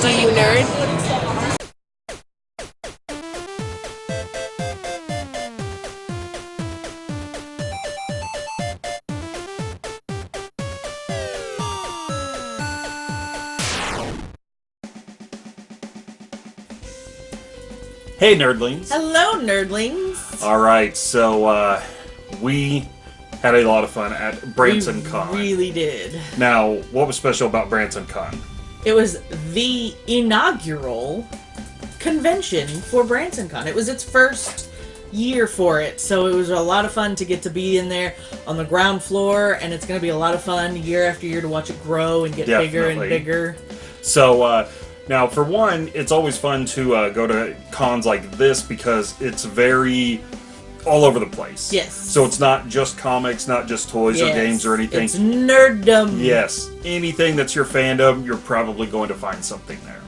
Do you nerd? Hey, nerdlings. Hello, nerdlings. All right, so uh, we had a lot of fun at Branson we Con. really did. Now, what was special about Branson Con? It was the inaugural convention for Branson Con. It was its first year for it, so it was a lot of fun to get to be in there on the ground floor, and it's going to be a lot of fun year after year to watch it grow and get bigger and Definitely. bigger. So, uh, now for one, it's always fun to uh, go to cons like this because it's very all over the place. Yes. So it's not just comics, not just toys or games or anything. It's nerddom. Yes, anything that's your fandom, you're probably going to find something there.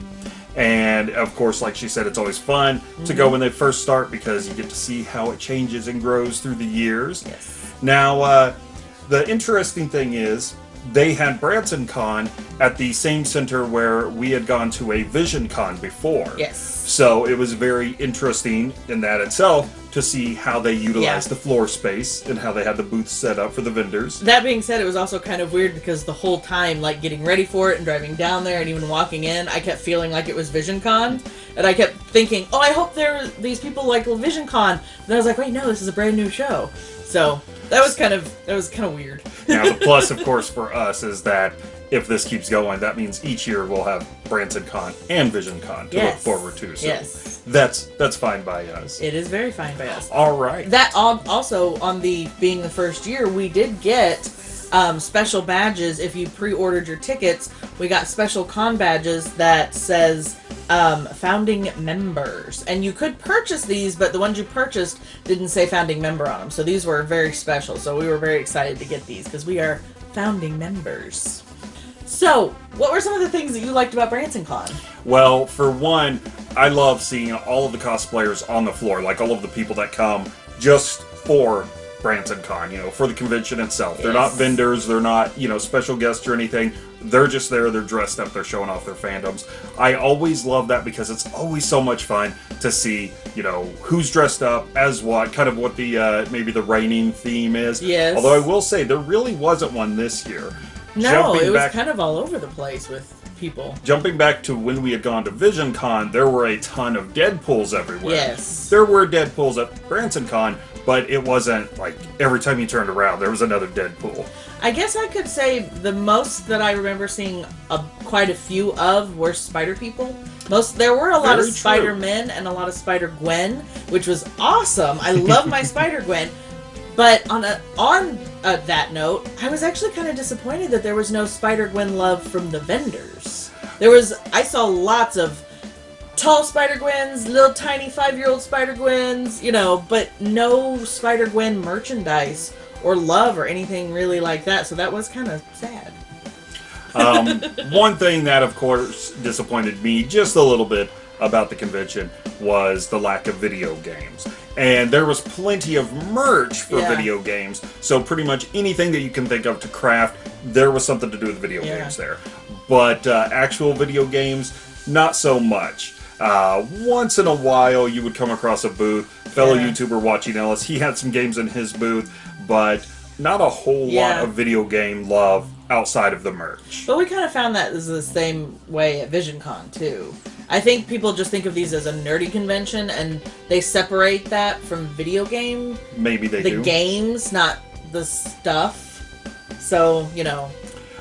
And of course, like she said, it's always fun to Mm-hmm. go when they first start because you get to see how it changes and grows through the years. Yes. Now, uh, the interesting thing is, they had Branson Con at the same center where we had gone to a Vision Con before. Yes. So it was very interesting in that itself to see how they utilized Yeah. the floor space and how they had the booths set up for the vendors. That being said, it was also kind of weird because the whole time, like getting ready for it and driving down there and even walking in, I kept feeling like it was VisionCon, and I kept thinking, "Oh, I hope there are these people like VisionCon." And I was like, "Wait, no, this is a brand new show." So that was kind of that was kind of weird. Now, the plus, of course, for us is that if this keeps going, that means each year we'll have Branson Con and Vision Con to look forward to. So Yes. that's that's fine by us. It is very fine by us. All right. That al- also on the being the first year, we did get um, special badges if you pre-ordered your tickets. We got special con badges that says um, founding members, and you could purchase these, but the ones you purchased didn't say founding member on them. So these were very special. So we were very excited to get these because we are founding members. So, what were some of the things that you liked about Branson Con? Well, for one, I love seeing all of the cosplayers on the floor, like all of the people that come just for Branson Con, you know, for the convention itself. They're not vendors, they're not, you know, special guests or anything. They're just there, they're dressed up, they're showing off their fandoms. I always love that because it's always so much fun to see, you know, who's dressed up as what, kind of what the uh maybe the reigning theme is. Yes. Although I will say there really wasn't one this year. No, it was back- kind of all over the place with people. Jumping back to when we had gone to Vision Con, there were a ton of Deadpools everywhere. Yes. There were Deadpools at Branson Con, but it wasn't like every time you turned around there was another Deadpool. I guess I could say the most that I remember seeing a, quite a few of were Spider People. Most there were a lot Very of. Spider Men and a lot of Spider Gwen, which was awesome. I love my Spider Gwen. But on a on uh, that note, I was actually kind of disappointed that there was no Spider Gwen love from the vendors. There was I saw lots of tall Spider Gwens, little tiny five year old Spider Gwens, you know, but no Spider Gwen merchandise or love or anything really like that. So that was kind of sad. Um, one thing that, of course, disappointed me just a little bit about the convention was the lack of video games. And there was plenty of merch for Yeah. video games, so pretty much anything that you can think of to craft, there was something to do with video Yeah. games there. But uh, actual video games, not so much. Uh, once in a while, you would come across a booth. Fellow Yeah. YouTuber watching Ellis, he had some games in his booth, but not a whole lot of video game love outside of the merch. But we kind of found that is the same way at VisionCon too. I think people just think of these as a nerdy convention and they separate that from video game, Maybe they the do. games, not the stuff. So, you know,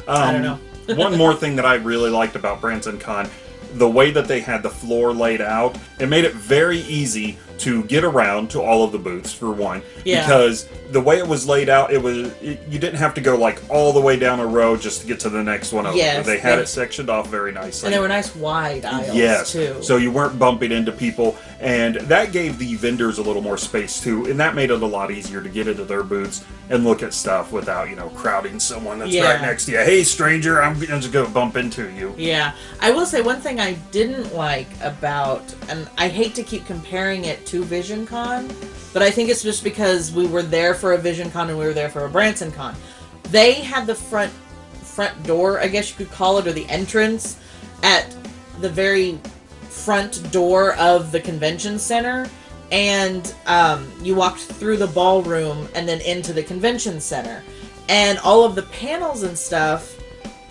I don't know. Um, one more thing that I really liked about Branson Con, the way that they had the floor laid out, it made it very easy to get around to all of the booths for one. Yeah. Because the way it was laid out, it was it, you didn't have to go like all the way down a row just to get to the next one over. Yes, they had it sectioned off very nicely. and they were nice wide aisles Yes. too. So you weren't bumping into people, and that gave the vendors a little more space too, and that made it a lot easier to get into their booths and look at stuff without you know crowding someone that's Yeah. right next to you. Hey, stranger, I'm, just gonna bump into you. Yeah, I will say one thing I didn't like about, and I hate to keep comparing it to VisionCon, but I think it's just because we were there for a VisionCon and we were there for a Branson Con. They had the front front door, I guess you could call it, or the entrance at the very front door of the convention center and um, you walked through the ballroom and then into the convention center. And all of the panels and stuff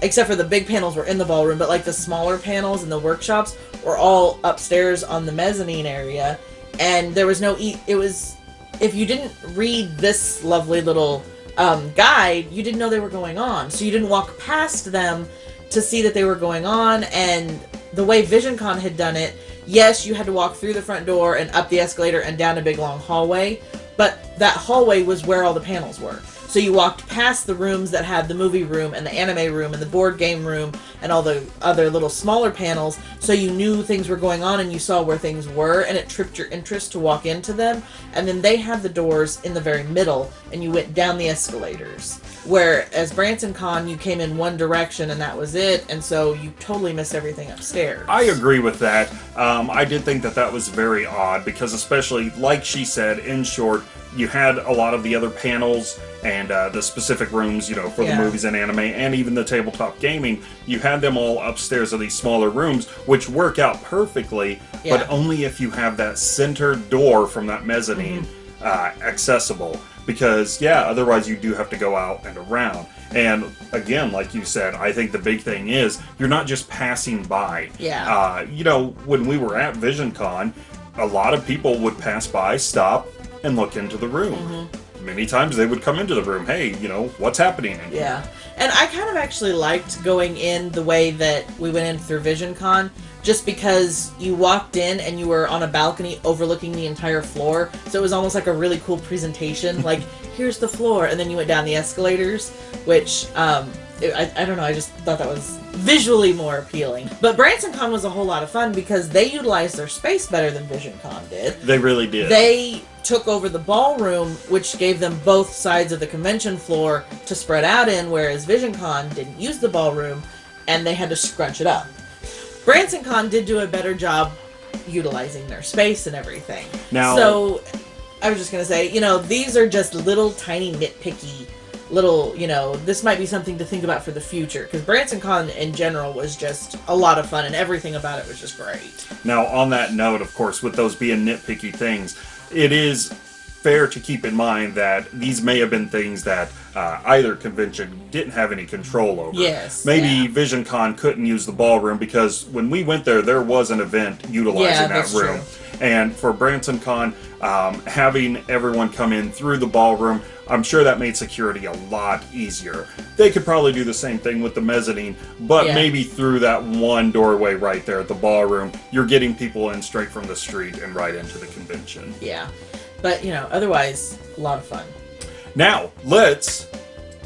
except for the big panels were in the ballroom but like the smaller panels and the workshops were all upstairs on the mezzanine area. And there was no e- it was if you didn't read this lovely little um, guide you didn't know they were going on. So you didn't walk past them to see that they were going on and the way VisionCon had done it, yes, you had to walk through the front door and up the escalator and down a big long hallway, but that hallway was where all the panels were. So you walked past the rooms that had the movie room and the anime room and the board game room and all the other little smaller panels, so you knew things were going on and you saw where things were and it tripped your interest to walk into them. And then they had the doors in the very middle and you went down the escalators. Where Whereas Branson Con, you came in one direction and that was it, and so you totally missed everything upstairs. I agree with that. Um, I did think that that was very odd because, especially like she said, in short, you had a lot of the other panels and uh, the specific rooms, you know, for Yeah. the movies and anime, and even the tabletop gaming. You had them all upstairs in these smaller rooms, which work out perfectly, Yeah. but only if you have that center door from that mezzanine Mm-hmm. uh, accessible. Because yeah, otherwise you do have to go out and around. And again, like you said, I think the big thing is you're not just passing by. Yeah. Uh, you know, when we were at VisionCon, a lot of people would pass by, stop, and look into the room. Mm-hmm. Many times they would come into the room, hey, you know, what's happening? in here?" Yeah. And I kind of actually liked going in the way that we went in through VisionCon just because you walked in and you were on a balcony overlooking the entire floor. So it was almost like a really cool presentation. like, here's the floor. And then you went down the escalators, which, um, it, I, I don't know, I just thought that was visually more appealing. But Branson Con was a whole lot of fun because they utilized their space better than Vision Con did. They really did. They took over the ballroom, which gave them both sides of the convention floor to spread out in, whereas Vision Con didn't use the ballroom and they had to scrunch it up. Branson Con did do a better job utilizing their space and everything. Now- so I was just gonna say, you know, these are just little tiny nitpicky little, you know, this might be something to think about for the future because BransonCon in general was just a lot of fun and everything about it was just great. Now, on that note, of course, with those being nitpicky things, it is fair to keep in mind that these may have been things that uh, either convention didn't have any control over. Yes, Maybe yeah. VisionCon couldn't use the ballroom because when we went there, there was an event utilizing Yeah, that that's room. true. And for BransonCon, um, having everyone come in through the ballroom, I'm sure that made security a lot easier. They could probably do the same thing with the mezzanine, but Yeah. maybe through that one doorway right there at the ballroom, you're getting people in straight from the street and right into the convention. Yeah. But, you know, otherwise, a lot of fun. Now, let's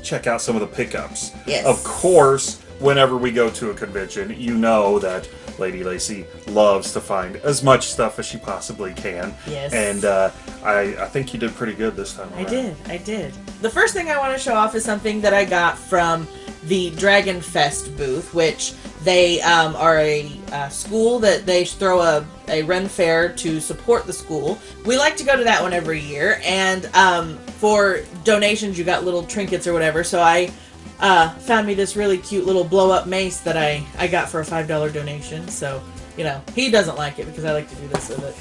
check out some of the pickups. Yes. Of course, whenever we go to a convention, you know that Lady Lacey loves to find as much stuff as she possibly can. Yes. And uh, I, I think you did pretty good this time I around. did, I did. The first thing I want to show off is something that I got from the Dragon Fest booth, which they um, are a uh, school that they throw a, a Ren Fair to support the school. We like to go to that one every year, and um, for donations, you got little trinkets or whatever. So I uh, found me this really cute little blow up mace that I, I got for a $5 donation. So, you know, he doesn't like it because I like to do this with it.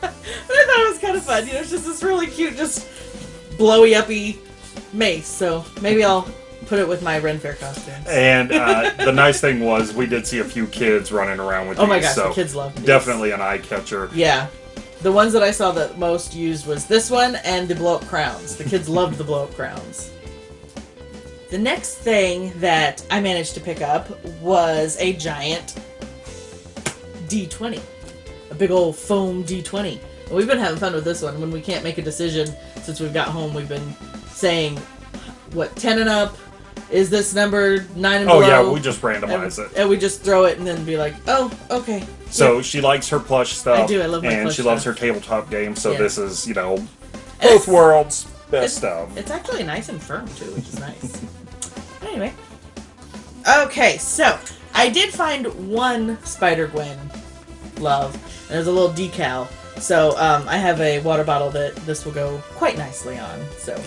but I thought it was kind of fun. You know, it's just this really cute, just blowy uppy mace. So maybe I'll put it with my Ren Fair costume. And uh, the nice thing was, we did see a few kids running around with Oh my gosh, so the kids love these. definitely an eye catcher. Yeah. The ones that I saw that most used was this one and the blow up crowns. The kids loved the blow up crowns. The next thing that I managed to pick up was a giant D20. A big old foam D20. And we've been having fun with this one. When we can't make a decision since we've got home, we've been saying, what, 10 and up? Is this number 9 and Oh below? yeah, we just and, randomize it. and we just throw it and then be like, oh, okay. So she likes her plush stuff. I do, I love my And plush she loves stuff. her tabletop games. So Yeah. this is, you know, it's- both worlds, best it's- stuff. It's actually nice and firm too, which is nice. anyway. Okay, so I did find one Spider Gwen love. And there's a little decal. So um, I have a water bottle that this will go quite nicely on. So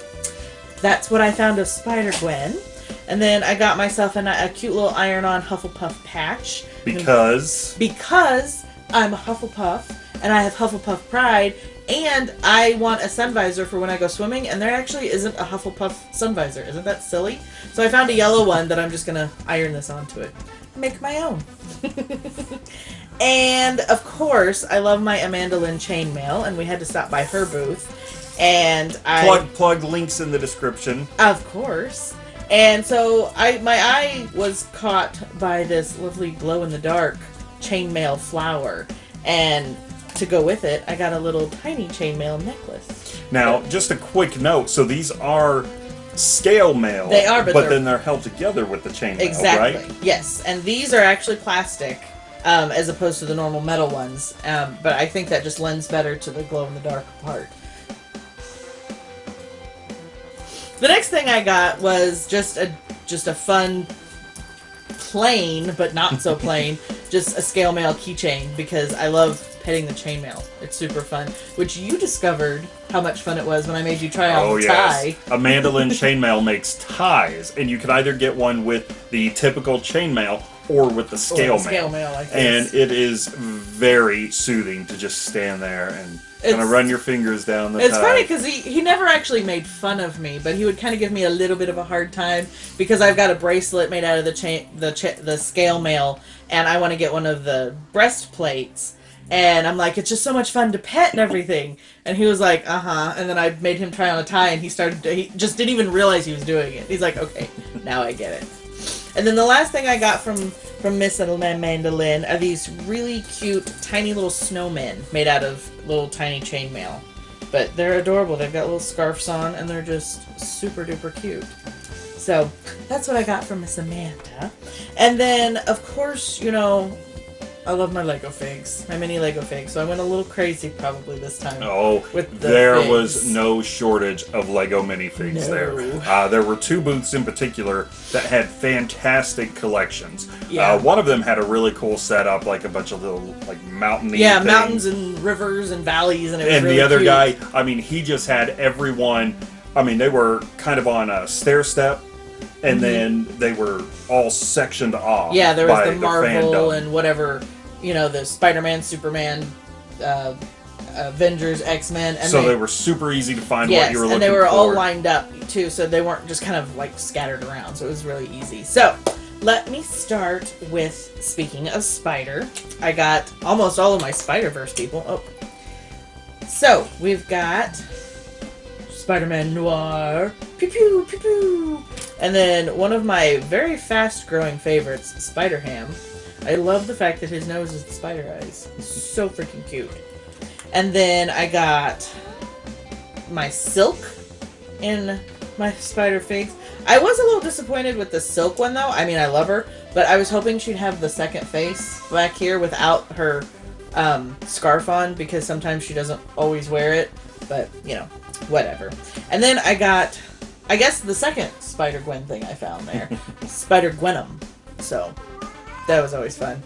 that's what I found of Spider Gwen. And then I got myself a, a cute little iron-on Hufflepuff patch Because because I'm a Hufflepuff and I have Hufflepuff pride. And I want a sun visor for when I go swimming, and there actually isn't a Hufflepuff sun visor. Isn't that silly? So I found a yellow one that I'm just gonna iron this onto it. Make my own. and of course, I love my Amanda Lynn chainmail, and we had to stop by her booth. And I plug plug links in the description. of course. And so I my eye was caught by this lovely glow in the dark chainmail flower. And to go with it, I got a little tiny chainmail necklace. Now, just a quick note. So these are scale mail. They are, but they're- then they're held together with the chain mail, Exactly. right? Yes. And these are actually plastic. Um, as opposed to the normal metal ones, um, but I think that just lends better to the glow in the dark part. The next thing I got was just a just a fun, plain but not so plain, just a scale mail keychain because I love petting the chainmail. It's super fun. Which you discovered how much fun it was when I made you try on Oh the yes. tie. Amanda Lynn Chainmail makes ties, and you can either get one with the typical chainmail or with the scale, Or scale, scale mail. mail like And it is very soothing to just stand there and kind of run your fingers down the It's tie. funny because he, he never actually made fun of me, but he would kind of give me a little bit of a hard time because I've got a bracelet made out of the chain the cha- the scale mail, and I want to get one of the breastplates. And I'm like, it's just so much fun to pet and everything. And he was like, uh huh. And then I made him try on a tie, and he started. He just didn't even realize he was doing it. He's like, okay, now I get it. And then the last thing I got from from Miss Amanda Lynn are these really cute, tiny little snowmen made out of little tiny chainmail. But they're adorable. They've got little scarves on, and they're just super duper cute. So that's what I got from Miss Amanda. And then, of course, you know, I love my Lego figs, my mini Lego figs. So I went a little crazy probably this time. Oh, with the there figs. was no shortage of Lego minifigs No. there. Uh, there were two booths in particular that had fantastic collections. Yeah. Uh, one of them had a really cool setup, like a bunch of little like mountainy Yeah, things. mountains and rivers and valleys, and it was and really the other cute. guy, I mean, he just had everyone. I mean, they were kind of on a stair step, and then they were all sectioned off. Yeah, there was by the Marvel fandom. and whatever, you know, the Spider-Man, Superman, uh, Avengers, X-Men, and so they, they, were super easy to find yes, what you were looking for. and they were all lined up too, so they weren't just kind of like scattered around. So it was really easy. So let me start with speaking of Spider. I got almost all of my Spider-Verse people. Oh, so we've got Spider-Man Noir, pew pew pew pew, and then one of my very fast-growing favorites, Spider-Ham. I love the fact that his nose is the spider eyes. So freaking cute. And then I got my Silk in my Spider Figs. I was a little disappointed with the Silk one though. I mean, I love her, but I was hoping she'd have the second face back here without her um, scarf on because sometimes she doesn't always wear it. But you know, whatever. And then I got, I guess the second Spider Gwen thing I found there, Spider Gwenum. So that was always fun.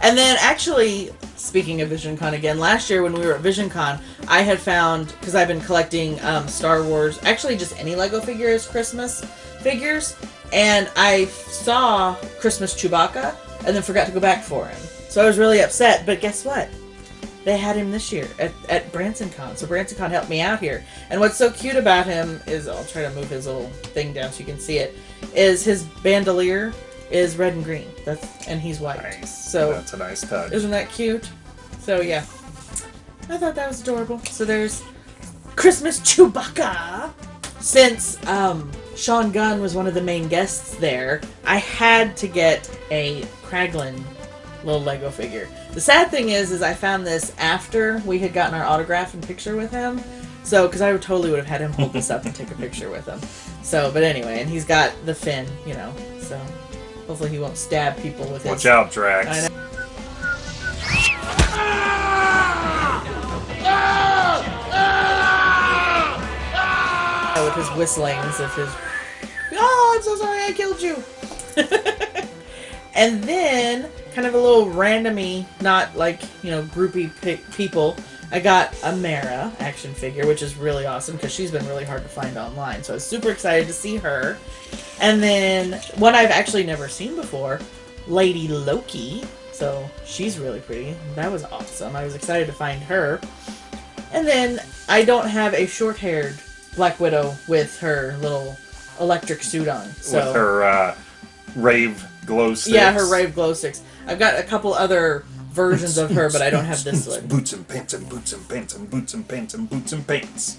And then actually, speaking of VisionCon again, last year when we were at VisionCon, I had found because I've been collecting um, Star Wars, actually just any Lego figures, Christmas figures, and I saw Christmas Chewbacca and then forgot to go back for him. So I was really upset. But guess what? They had him this year at, at BransonCon. So BransonCon helped me out here. And what's so cute about him is I'll try to move his little thing down so you can see it. Is his bandolier is red and green. That's and he's white. Nice. So that's a nice touch. isn't that cute? So yeah, I thought that was adorable. So there's Christmas Chewbacca. Since um, Sean Gunn was one of the main guests there, I had to get a Kraglin little Lego figure. The sad thing is, is I found this after we had gotten our autograph and picture with him. So, because I would totally would have had him hold this up and take a picture with him. So, but anyway, and he's got the fin, you know. So, hopefully he won't stab people with his. Watch out, Drax. I know. Ah! with his whistlings of his oh i'm so sorry i killed you and then kind of a little randomy not like you know groupie pe- people I got a Mara action figure, which is really awesome because she's been really hard to find online. So I was super excited to see her. And then one I've actually never seen before, Lady Loki. So she's really pretty. That was awesome. I was excited to find her. And then I don't have a short haired Black Widow with her little electric suit on. So with her uh, rave glow sticks. yeah, her rave glow sticks. I've got a couple other versions of her, but I don't have this one. Boots and pants and boots and pants and boots and pants and boots and pants.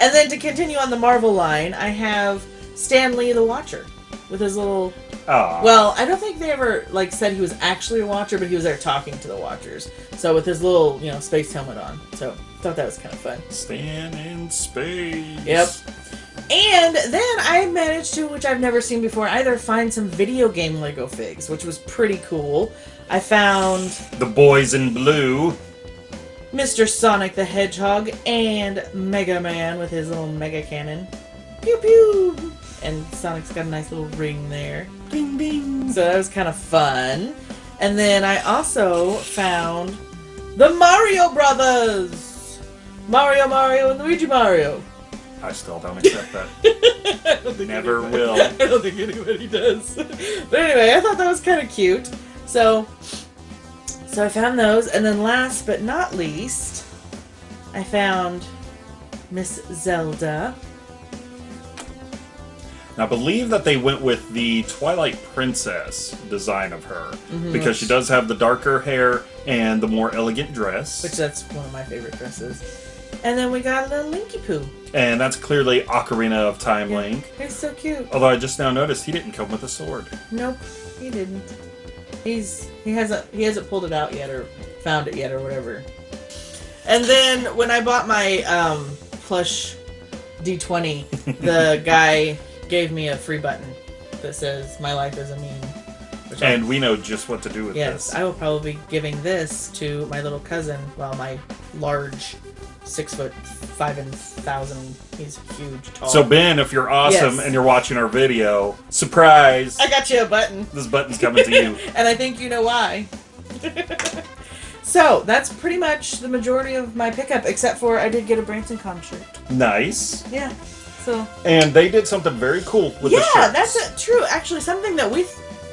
And then to continue on the Marvel line, I have Stan Lee the Watcher with his little. Ah, Well, I don't think they ever like said he was actually a Watcher, but he was there talking to the Watchers. So with his little, you know, space helmet on. So thought that was kind of fun. stand in space. Yep. And then I managed to, which I've never seen before either, find some video game Lego figs, which was pretty cool. I found The boys in blue. Mr. Sonic the Hedgehog and Mega Man with his little Mega Cannon. Pew pew! And Sonic's got a nice little ring there. Bing bing. So that was kind of fun. And then I also found the Mario Brothers! Mario, Mario, and Luigi Mario. I still don't accept that. Don't Never anybody- will. I don't think anybody does. But anyway, I thought that was kind of cute. So, so I found those, and then last but not least, I found Miss Zelda. Now, I believe that they went with the Twilight Princess design of her Mm-hmm. because she does have the darker hair and the more elegant dress, which that's one of my favorite dresses. And then we got a little Linky Poo. and that's clearly Ocarina of Time Yeah. Link. He's so cute. Although I just now noticed he didn't come with a sword. Nope, he didn't. He's he hasn't he hasn't pulled it out yet or found it yet or whatever. And then when I bought my um, plush D20, the guy gave me a free button that says "My life is a meme." Which I- And we know just what to do with yes, this. I will probably be giving this to my little cousin. while my large, six foot five and thousand. He's huge, tall. So Ben, if you're awesome Yes. and you're watching our video, surprise! I got you a button. This button's coming to you. and I think you know why. so that's pretty much the majority of my pickup, except for I did get a Branson Con shirt. nice. Yeah. So And they did something very cool with the yeah, shirts. that's it. True. Actually, something that we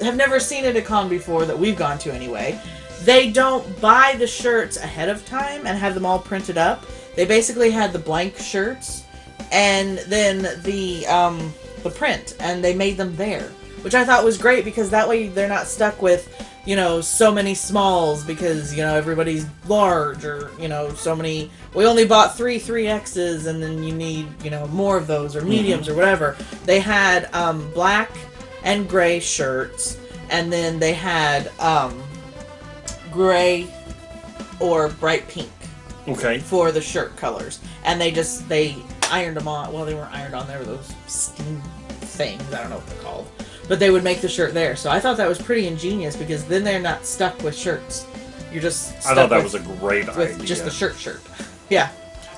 have never seen at a con before that we've gone to anyway. They don't buy the shirts ahead of time and have them all printed up. They basically had the blank shirts and then the um, the print, and they made them there, which I thought was great because that way they're not stuck with you know so many smalls because you know everybody's large or you know so many we only bought three three x's and then you need you know more of those or mediums or whatever. They had um, black and gray shirts and then they had um, gray or bright pink Okay. for the shirt colors and they just they ironed them on well they weren't ironed on there were those steam things i don't know what they're called but they would make the shirt there so i thought that was pretty ingenious because then they're not stuck with shirts you're just stuck I thought that with, was a great with idea. just the shirt shirt yeah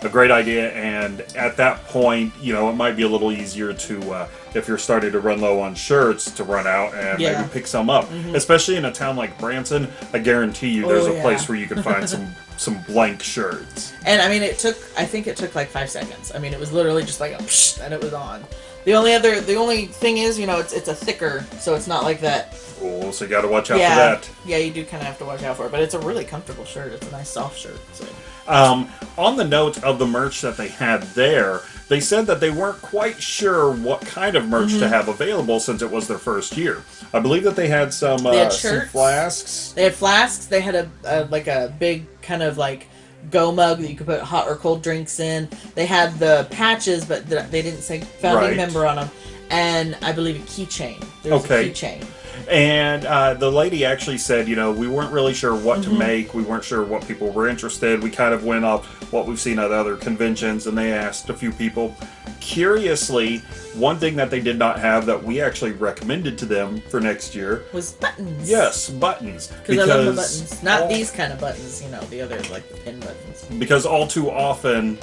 a great idea and at that point you know it might be a little easier to uh, if you're starting to run low on shirts to run out and Yeah. Mm-hmm. maybe pick some up especially in a town like branson i guarantee you there's Oh, a yeah. place where you can find some some blank shirts And I mean, it took. I think it took like five seconds. I mean, it was literally just like a psh, and it was on. The only other, the only thing is, you know, it's it's a thicker, so it's not like that. Oh, so you got to watch out yeah, for that yeah, you do kind of have to watch out for it. But it's a really comfortable shirt. It's a nice soft shirt. So Um, on the note of the merch that they had there, they said that they weren't quite sure what kind of merch Mm-hmm. to have available since it was their first year. I believe that they had some, They had uh, some flasks. they had flasks. They had a, a like a big kind of like go mug that you could put hot or cold drinks in. They had the patches, but they didn't say founding Right. member on them. And I believe a keychain. There was Okay. a keychain. And uh, the lady actually said, you know, we weren't really sure what Mm-hmm. to make. We weren't sure what people were interested. We kind of went off what we've seen at other conventions, and they asked a few people. Curiously, one thing that they did not have that we actually recommended to them for next year, Was buttons. yes, buttons. Because I love the buttons. Not all- these kind of buttons, you know, the other like the pin buttons. because all too often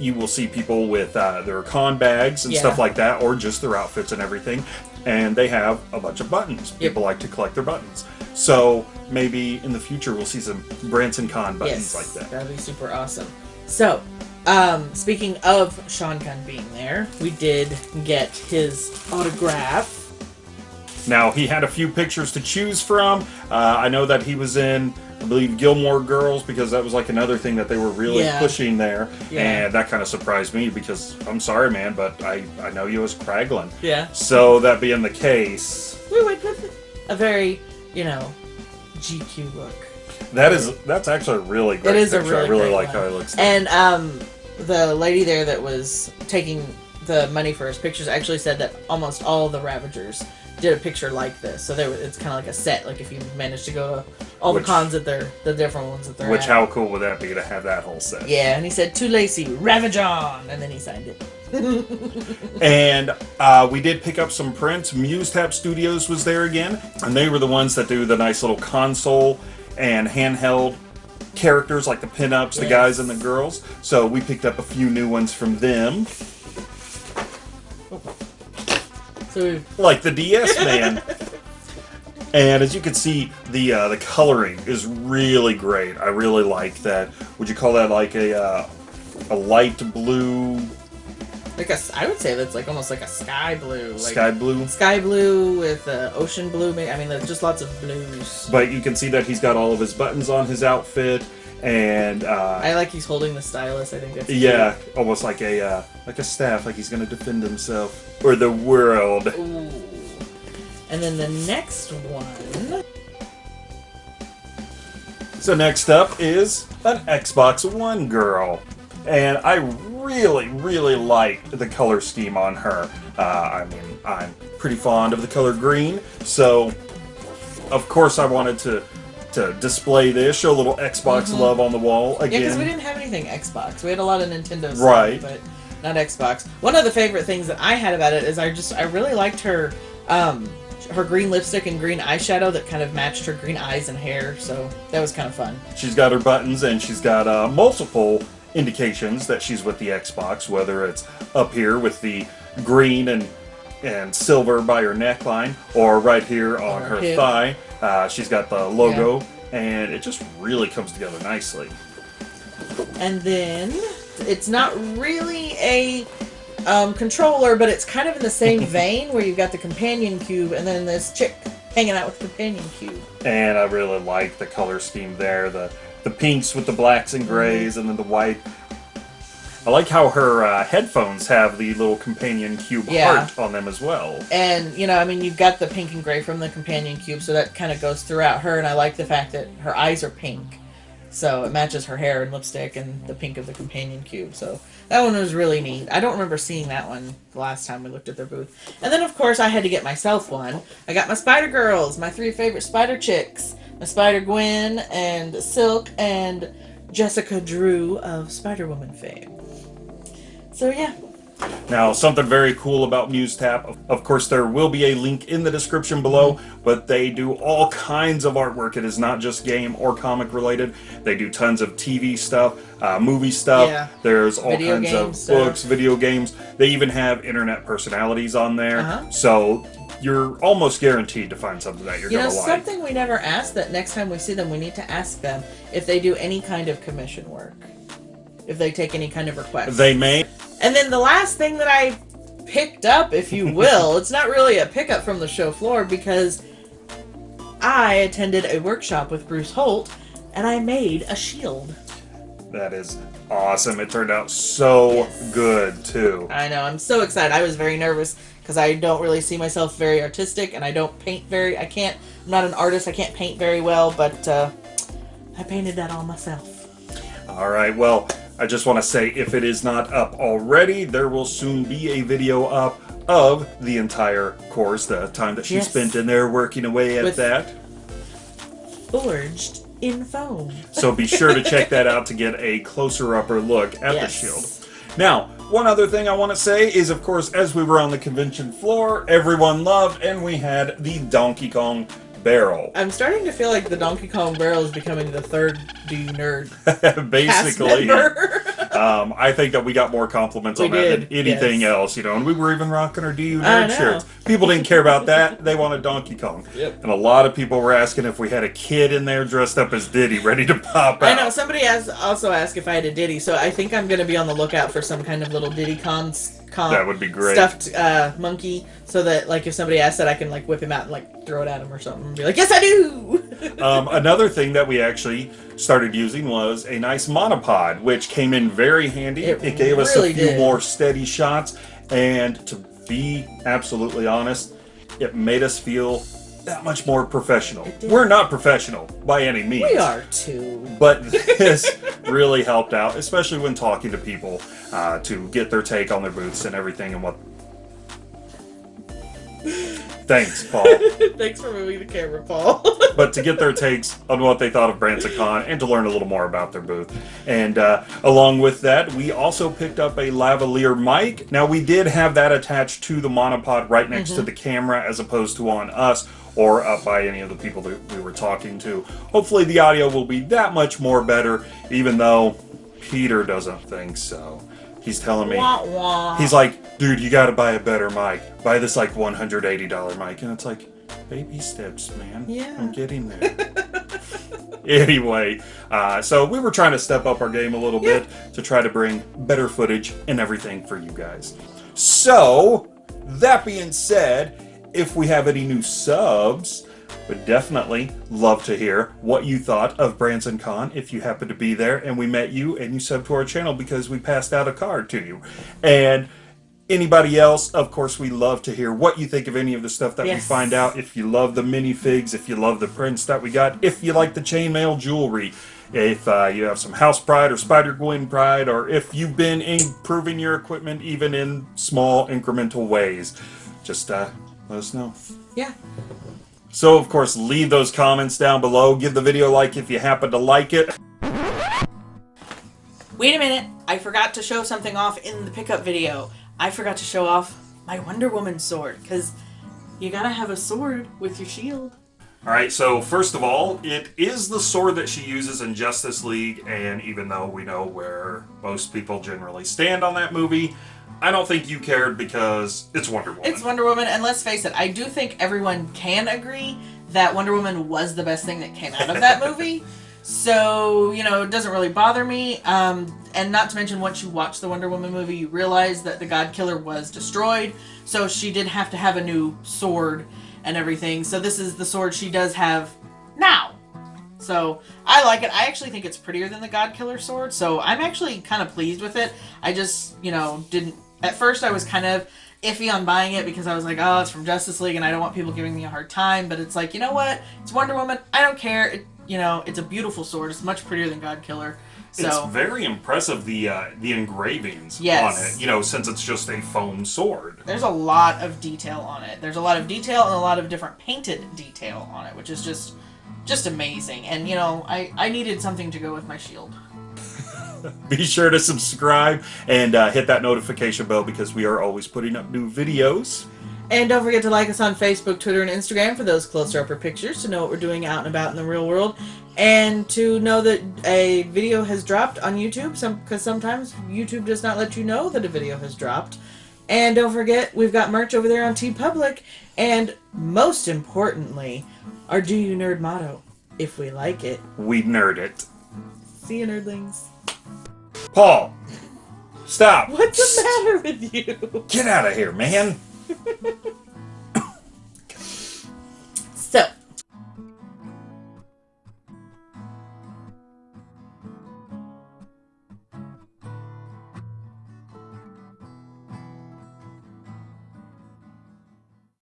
you will see people with uh, their con bags and Yeah. stuff like that, or just their outfits and everything. And they have a bunch of buttons. People like to collect their buttons. So maybe in the future we'll see some Branson Con buttons yes, like that. That'd be super awesome. So, um, speaking of Sean Gunn being there, we did get his autograph. Now he had a few pictures to choose from. Uh, I know that he was in, I believe, Gilmore Girls because that was like another thing that they were really Yeah. pushing there, Yeah. and that kind of surprised me because I'm sorry, man, but I I know you as Kraglin. Yeah. So that being the case, We went with a very, you know, GQ look. that is that's actually a really great It is a really I really like one. how it looks. And um, the lady there that was taking the money for his pictures actually said that almost all the Ravagers did a picture like this. So there, it's kind of like a set. Like if you manage to go to all Which- the cons that they're the different ones that they're Which at. how cool would that be to have that whole set? Yeah, and he said to Lacey, Ravage on, and then he signed it. And uh, we did pick up some prints. Muse Tap Studios was there again, and they were the ones that do the nice little console and handheld characters like the pinups, the guys and the girls. So we picked up a few new ones from them, So like the DS Man. And as you can see, the uh, the coloring is really great. I really like that. Would you call that like a uh, a light blue, like a, I would say that's like almost like a sky blue, like sky blue? sky blue with uh, ocean blue. I mean, there's just lots of blues. But you can see that he's got all of his buttons on his outfit, and uh, I like he's holding the stylus. I think that's yeah, almost like a uh, like a staff, like he's gonna defend himself or the world. Ooh. And then the next one. So next up is an Xbox One girl, and I really, really like the color scheme on her. Uh, I mean, I'm pretty fond of the color green, so of course I wanted to to display this, show a little Xbox love on the wall Mm-hmm. Yeah, because we didn't have anything Xbox. We had a lot of Nintendo stuff, Right. but not Xbox. One of the favorite things that I had about it is I just I really liked her um her green lipstick and green eyeshadow that kind of matched her green eyes and hair, so that was kind of fun. She's got her buttons and she's got uh, multiple indications that she's with the Xbox, whether it's up here with the green and and silver by her neckline, or right here on her her thigh. Uh, she's got the logo, and it just really comes together nicely. And then it's not really a um, controller, but it's kind of in the same vein where you've got the companion cube and then this chick hanging out with the companion cube. And I really like the color scheme there the the pinks with the blacks and grays, and then the white. I like how her uh, headphones have the little companion cube Yeah. heart on them as well. And you know, I mean, you've got the pink and gray from the companion cube, so that kind of goes throughout her. And I like the fact that her eyes are pink, so it matches her hair and lipstick and the pink of the companion cube. So that one was really neat. I don't remember seeing that one the last time we looked at their booth. And then, of course, I had to get myself one. I got my Spider Girls, my three favorite Spider Chicks, my Spider Gwen and Silk and Jessica Drew of Spider Woman fame. So yeah, Now, something very cool about MuseTap, of- of course, there will be a link in the description below, but they do all kinds of artwork. It is not just game or comic related. They do tons of TV stuff, uh, movie stuff. Yeah. There's all Video kinds of stuff. books, video games. They even have internet personalities on there. Uh-huh. So you're almost guaranteed to find something that you're You going to like. something we never asked that next time we see them, we need to ask them if they do any kind of commission work. If they take any kind of requests. They may. And then the last thing that I picked up, if you will, it's not really a pickup from the show floor because I attended a workshop with Bruce Holt and I made a shield. That is awesome. It turned out so good, too. I know, I'm so excited. I was very nervous because I don't really see myself very artistic and I don't paint very, I can't, I'm not an artist, I can't paint very well, but uh, I painted that all myself. All right, well, I just want to say if it is not up already, there will soon be a video up of the entire course, the time that she Yes. spent in there working away at With- that. Forged in foam. So be sure to check that out to get a closer upper look at the shield. Now, one other thing I want to say is, of course, as we were on the convention floor, everyone loved, and we had the Donkey Kong barrel. I'm starting to feel like the Donkey Kong barrel is becoming the third D nerd cast Basically. member. Um, I think that we got more compliments We on that than anything yes. else, you know. And we were even rocking our DU nerd shirts. People didn't care about that; they wanted Donkey Kong. Yep. And a lot of people were asking if we had a kid in there dressed up as Diddy, ready to pop out. I know somebody asked, also asked if I had a Diddy, so I think I'm going to be on the lookout for some kind of little Diddy cons. Con That would be great. Stuffed uh, monkey, so that like if somebody asks that, I can like whip him out and like throw it at him or something, and be like, "Yes, I do." Um, another thing that we actually started using was a nice monopod, which came in very handy. It It, gave us a few did. more steady shots, and to be absolutely honest, it made us feel that much more professional. We're not professional by any means. we are too. But this really helped out, especially when talking to people uh, to get their take on their booths and everything and what. Thanks, Paul. Thanks for moving the camera, Paul. but to get their takes on what they thought of Branson and to learn a little more about their booth. And uh, along with that, we also picked up a lavalier mic. Now, we did have that attached to the monopod right next to the camera as opposed to on us or up by any of the people that we were talking to. Hopefully, the audio will be that much more better, even though Peter doesn't think so. He's telling me. wah, wah. He's like, dude, you gotta buy a better mic. Buy this like $180 mic. And it's like, baby steps, man. Yeah. I'm getting there. anyway, uh, so we were trying to step up our game a little bit to try to bring better footage and everything for you guys. So, that being said, if we have any new subs, would definitely love to hear what you thought of Branson Con if you happen to be there and we met you and you subbed to our channel because we passed out a card to you. And anybody else, of course, we love to hear what you think of any of the stuff that we find out. If you love the minifigs, if you love the prints that we got, if you like the chainmail jewelry, if uh, you have some house pride or Spider Gwen pride, or if you've been improving your equipment even in small incremental ways, just uh, let us know. yeah. So, of course, leave those comments down below. Give the video a like if you happen to like it. Wait a minute. I forgot to show something off in the pickup video. I forgot to show off my Wonder Woman sword because you gotta have a sword with your shield. All right, so first of all, it is the sword that she uses in Justice League, and even though we know where most people generally stand on that movie, I don't think you cared because it's Wonder Woman. It's Wonder Woman, and let's face it, I do think everyone can agree that Wonder Woman was the best thing that came out of that movie. So, you know, it doesn't really bother me. Um, and not to mention, once you watch the Wonder Woman movie, you realize that the God Killer was destroyed. So she did have to have a new sword and everything. So this is the sword she does have now. So I like it. I actually think it's prettier than the God Killer sword. So I'm actually kind of pleased with it. I just, you know, didn't. At first, I was kind of iffy on buying it because I was like, oh, it's from Justice League and I don't want people giving me a hard time. But it's like, you know what? It's Wonder Woman. I don't care. It, you know, it's a beautiful sword. It's much prettier than God Killer. So It's very impressive the uh, the engravings Yes. on it. You know, since it's just a foam sword. there's a lot of detail on it. There's a lot of detail and a lot of different painted detail on it, which is just just amazing. And you know, I I needed something to go with my shield. Be sure to subscribe and uh, hit that notification bell because we are always putting up new videos. And don't forget to like us on Facebook, Twitter, and Instagram for those closer upper pictures to know what we're doing out and about in the real world, and to know that a video has dropped on YouTube. Some because sometimes YouTube does not let you know that a video has dropped. And don't forget, we've got merch over there on TeePublic, and most importantly, our Do You Nerd motto: If we like it, We nerd it. See you, nerdlings. Paul, stop. What's the matter with you? Get out of here, man.